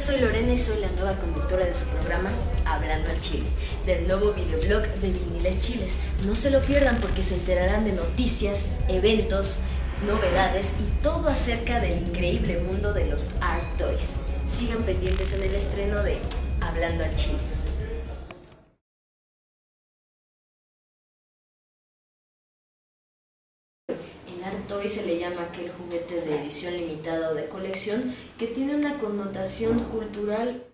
soy Lorena y soy la nueva conductora de su programa Hablando al Chile, del nuevo videoblog de Viniles Chiles. No se lo pierdan porque se enterarán de noticias, eventos, novedades y todo acerca del increíble mundo de los art toys. Sigan pendientes en el estreno de Hablando al Chile. Toy se le llama aquel juguete de edición limitada o de colección que tiene una connotación cultural